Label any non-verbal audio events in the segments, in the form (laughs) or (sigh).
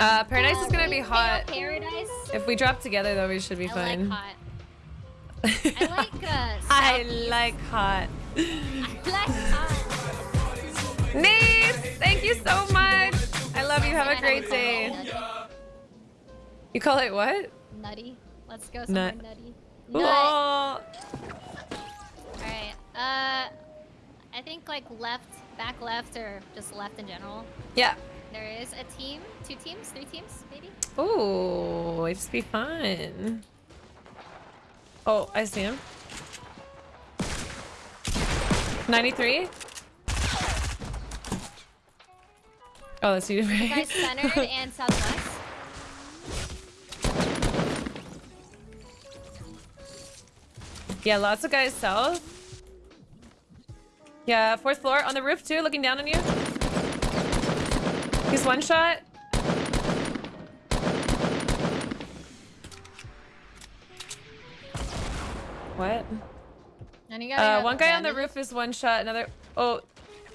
Uh, Paradise is gonna be hot. Paradise. If we drop together though, we should be I fine. like hot. I like uh. (laughs) I like hot. I like hot. Nice! Thank you so much. I love you. Have a great day. You call it what? Nutty. Let's go somewhere Nut. nutty. Nut. Oh. Uh, I think like left, back left, or just left in general. yeah. There is a team, two teams, three teams, maybe. Oh, it'd just be fun. Oh, I see him. 93? Oh, that's you, right? Guys centered and (laughs) southwest. yeah, lots of guys south. Yeah, fourth floor on the roof too, looking down on you. He's one shot. What? And you got Uh, one guy on the roof is one shot. Another. Oh,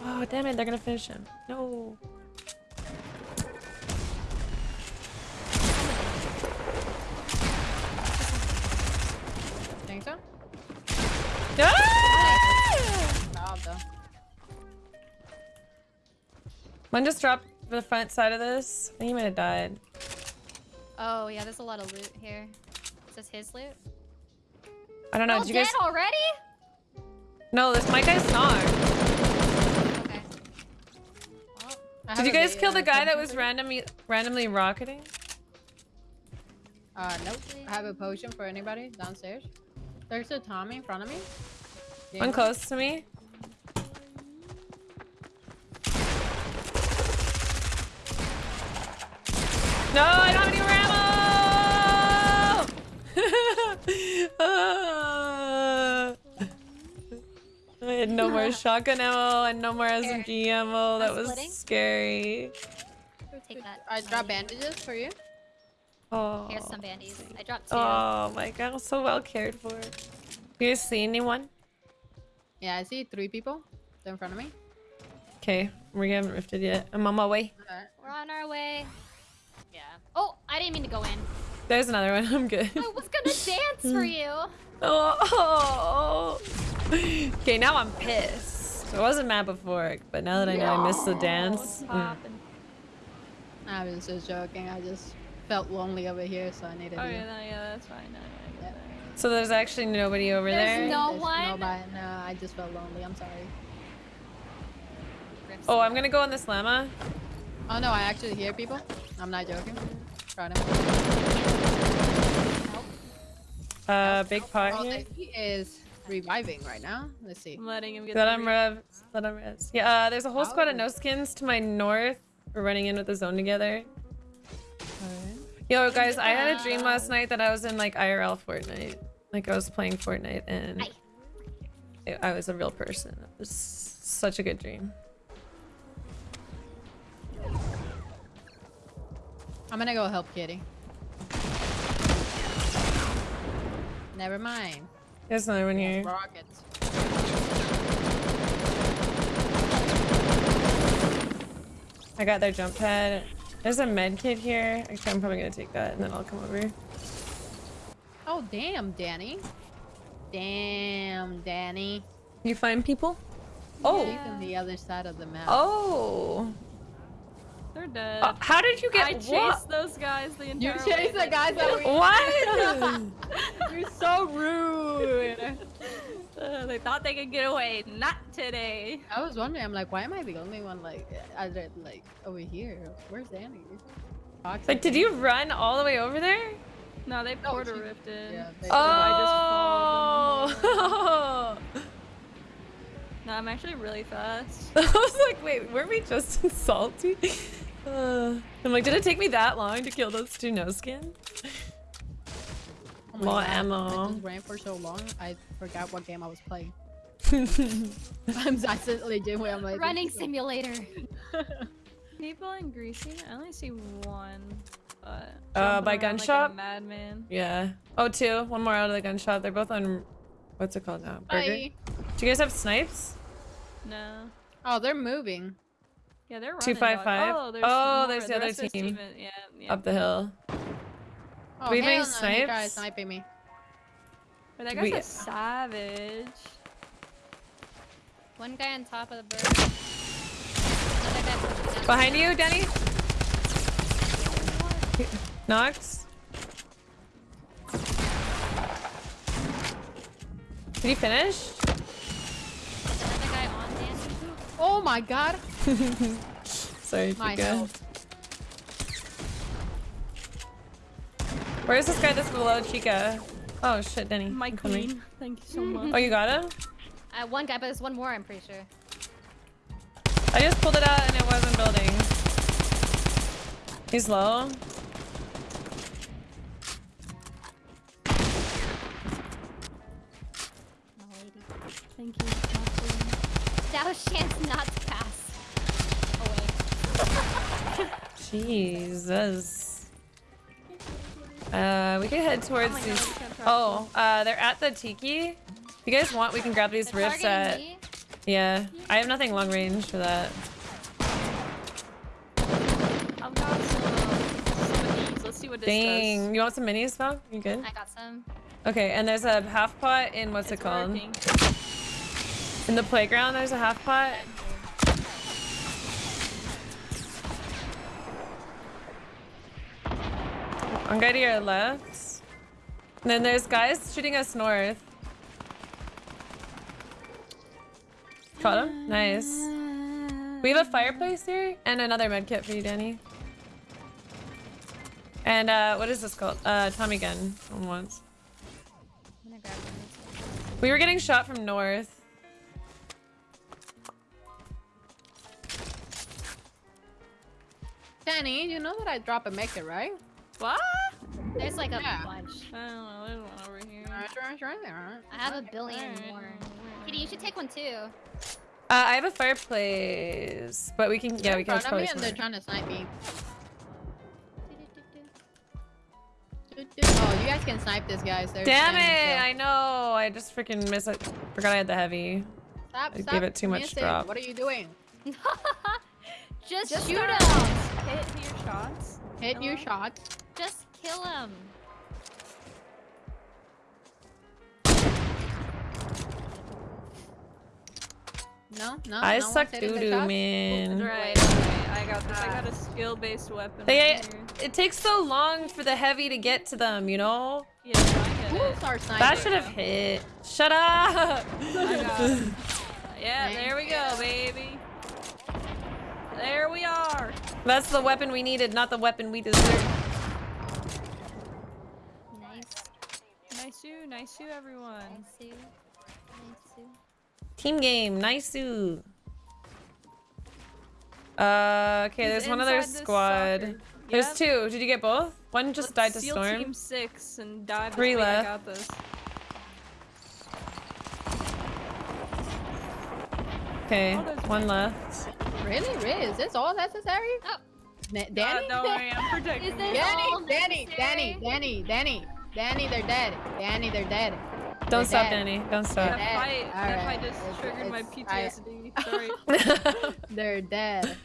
oh, damn it! They're gonna finish him. No. Think so? Ah! One just dropped the front side of this. I think he might have died. Oh yeah, there's a lot of loot here. Is this his loot? I don't know. did you dead guys? already? No, this my guy's not. Okay. Well, Did you guys kill the guy that was randomly randomly rocketing? Uh, nope. I have a potion for anybody downstairs. There's a Tommy in front of me. One close to me. No, I don't have any ammo! (laughs) I had no more (laughs) shotgun ammo and no more SMG ammo. That was scary. I drop bandages for you. Oh. Here's some bandies. I dropped two. Oh my god, I'm so well cared for. Do you guys see anyone? Yeah, I see three people. They're in front of me. Okay, we haven't rifted yet. I'm on my way. Alright. We're on our way. Yeah. Oh, I didn't mean to go in. There's another one. (laughs) I'm good. I was gonna (laughs) dance for you. Oh. (laughs) Okay, now I'm pissed. I wasn't mad before, but now that I know I missed the dance. mm. I was just joking. I just felt lonely over here, so I needed Oh you. yeah, no, yeah, that's fine. No, yeah, I Yeah. So there's actually nobody over There's there. no- There's one? Nobody. No, I just felt lonely. I'm sorry. Oh. I'm gonna go on this llama. Oh no, I actually hear people. I'm not joking. Try to. Uh, big pot Oh, here. he is reviving right now. Let's see. I'm letting him get. Let the him re- rev. Let him res. Yeah, uh, there's a whole squad of Oh. no skins to my north. We're running in with the zone together. Yo, guys, I had a dream last night that I was in like IRL Fortnite. Like I was playing Fortnite and I- I was a real person. It was such a good dream. I'm gonna go help Kitty. Never mind. There's no one here. Rockets. I got their jump pad. There's a med kit here. Actually, I'm probably gonna take that and then I'll come over. Oh damn, Danny. Damn, Danny. You find people? Oh. He's on the other side of the map. Oh. They're dead. Uh, how did you get I what? chased those guys the entire. You entire chased way. the guys that (laughs) we. What? (laughs) (laughs) You're so rude. Uh, they thought they could get away. Not today. I was wondering. I'm like, why am I the only one like, other like over here? Where's Danny? Toxic. like, did you run all the way over there? No, they Oh, porter ripped rifted. yeah, they- I just followed Oh. No, I'm actually really fast. I was like, wait, weren't we just in salty? Uh, I'm like, did it take me that long to kill those two no skins? Oh my More God, ammo. I just ran for so long. I forgot what game I was playing. (laughs) I'm accidentally doing legit where I'm like Running simulator. (laughs) People in Greasy? I only see one. But Uh, by around gun like shop? A madman. yeah. Oh, two. One more out of the gun shop. They're both on. What's it called now? Burger. Bye. Do you guys have snipes? No. Oh, they're moving. Yeah, they're running. Two, five, dog. five? Oh, there's, Oh, more. there's the other rest team. Yeah, yeah. Up the hill. Oh, we have any hell no, he tried sniping me. But that guy's We- a savage. One guy on top of the bird. Another guy down. Behind you, Danny. Knox. Did you finish? Another guy on Danny. Oh my god. (laughs) Sorry, My Chica. Where's this guy that's below Chica? Oh shit, Denny. My I'm coming. queen. Thank you so much. Oh, you got him? Uh, one guy, but there's one more, I'm pretty sure. I just pulled it out and it wasn't building. He's low. Thank you. That was chance not Jesus. Uh, we can head towards Oh God, these. trust Oh, uh, they're at the tiki. If you guys want, we can grab these rifts at. me. Yeah, I have nothing long range for that. I've got some, of. Let's see what this Dang, does. you want some minis, Val? You good? I got some. Okay, and there's a half pot in what's It's it called? working. In the playground, there's a half pot. One guy to your left. And then there's guys shooting us north. Caught him? Nice. We have a fireplace here and another med kit for you, Danny. And uh, what is this called? Uh, Tommy gun. On once. We were getting shot from north. Danny, you know that I drop a it, right? What? There's like a Yeah. bunch. I don't know. There's one over here. I have a billion Alright. more. Kitty, you should take one too. Uh, I have a fireplace, but we can, yeah, we can in front probably me and they're trying to snipe me. Oh, you guys can snipe this, guys. They're Damn it! still. I know. I just freaking miss it. Forgot I had the heavy. Stop, I stop. gave it too much Miss drop. What are you doing? (laughs) Just, Just shoot start. him. Hit your shots. Hit your Hello? Shot. Just kill him. No, no. I no suck hitting doo doo, man. Right, right. I got this. I ah. got a skill-based weapon. They, right here. it takes so long for the heavy to get to them, you know? Yeah, I get it. Who's our sniper? That should have hit. Shut up! I got. (laughs) Yeah, Thank there we go, baby. There we are. That's the weapon we needed, not the weapon we deserve. Nice you, everyone. Nice Sue. Nice Sue. Team game, nice -oo. Uh, okay, He's there's one other squad. soccer. There's two. Did you get both? One just Let's died to seal storm. Team six and dive. Three this way. left. I got this. Okay, Oh, there's one one. left. Really? Really? Is this all necessary? Oh. Na- Uh, (laughs) Danny? don't I'm protecting Is you. this- Danny, all Danny, Danny, necessary? Danny, Danny, Danny, they're dead. Danny, they're dead. Don't They're stop, dead. Danny. Don't That stop. Dead. fight, that Alright. fight just It's- triggered my it's- I- Sorry. (laughs) They're dead.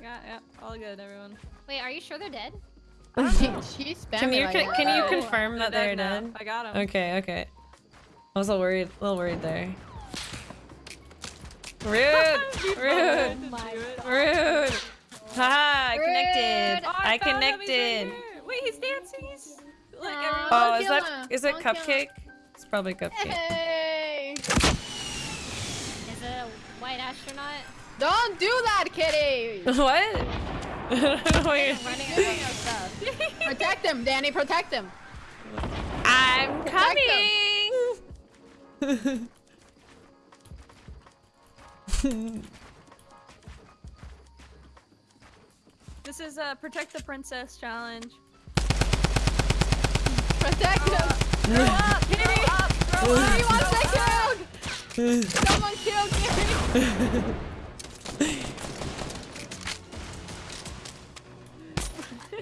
yeah, yeah, all good, everyone. Wait, are you sure they're dead? (laughs) she, (laughs) she spammed Can you like can, can you Oh, confirm that they're now. dead? I got him. Okay, okay. I was a little worried, a little worried there. Rude, rude, my rude. Haha, I Rude. connected. Oh, I found him, connected. Everyone. Oh, Don't is kill that him. is it Don't cupcake? It's probably cupcake. Hey! Is it a white astronaut? Don't do that, kitty! (laughs) what? (laughs) Wait, Running stuff. (laughs) protect him, Danny, protect him. I'm Protect coming. This is a protect the princess challenge. Protect him! Grow up, kitty. Grow up. Kitty wants to killed! Someone killed Kitty! (laughs)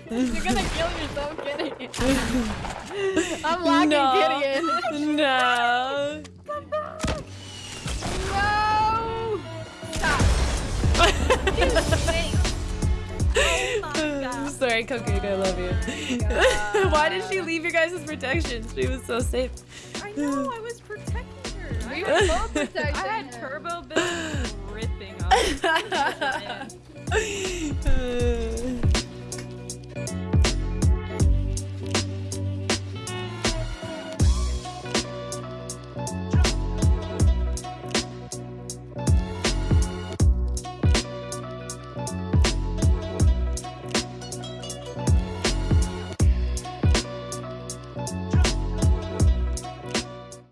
You're gonna kill yourself, Kitty. I'm locking No. Kitty in. no. Sorry, Cook, I love you. (laughs) Why did she leave your guys' protection? She was so safe. I know, I was protecting her. I We were both (laughs) I had her. turbo build ripping off. (laughs)